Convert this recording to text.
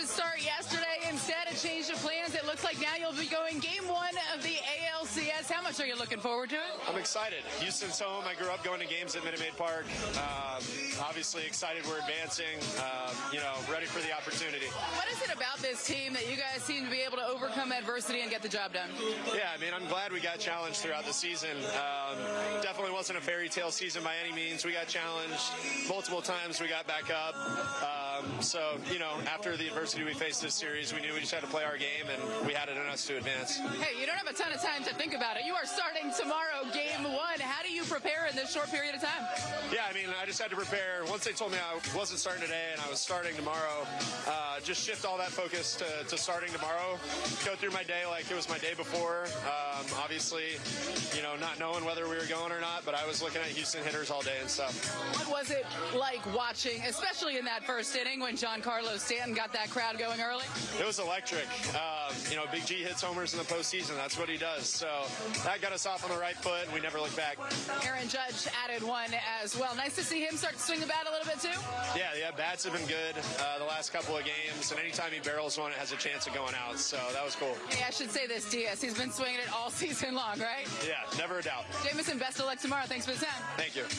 to start yesterday. Instead, of change of plans. It looks like now you'll be going game one of the ALCS. How much are you looking forward to it? I'm excited. Houston's home. I grew up going to games at Minute Maid Park. Um, obviously excited we're advancing. Um, you know, ready for the opportunity. What is it about this team that you guys seem to be able to overcome adversity and get the job done? Yeah, I mean, I'm glad we got challenged throughout the season. Um, definitely wasn't a fairy tale season by any means. We got challenged multiple times. We got back up. Um, so, you know, after the adversity we faced this series, we knew we just had to play our game, and we had it in us to advance. Hey, you don't have a ton of time to think about it. You are starting tomorrow, game one. Prepare in this short period of time? Yeah, I mean, I just had to prepare. Once they told me I wasn't starting today and I was starting tomorrow, uh, just shift all that focus to, to starting tomorrow. Go through my day like it was my day before. Um, obviously, you know, not knowing whether we were going or not, but I was looking at Houston hitters all day and stuff. What was it like watching, especially in that first inning when Giancarlo Stanton got that crowd going early? It was electric. Um, you know, Big G hits homers in the postseason. That's what he does. So that got us off on the right foot, and we never looked back. Aaron Judge added one as well. Nice to see him start to swing the bat a little bit too. Yeah, yeah, bats have been good uh, the last couple of games, and anytime he barrels one, it has a chance of going out. So that was cool. Hey, I should say this, Diaz. He's been swinging it all season long, right? Yeah, never a doubt. Jameson, best of luck tomorrow. Thanks for the time. Thank you.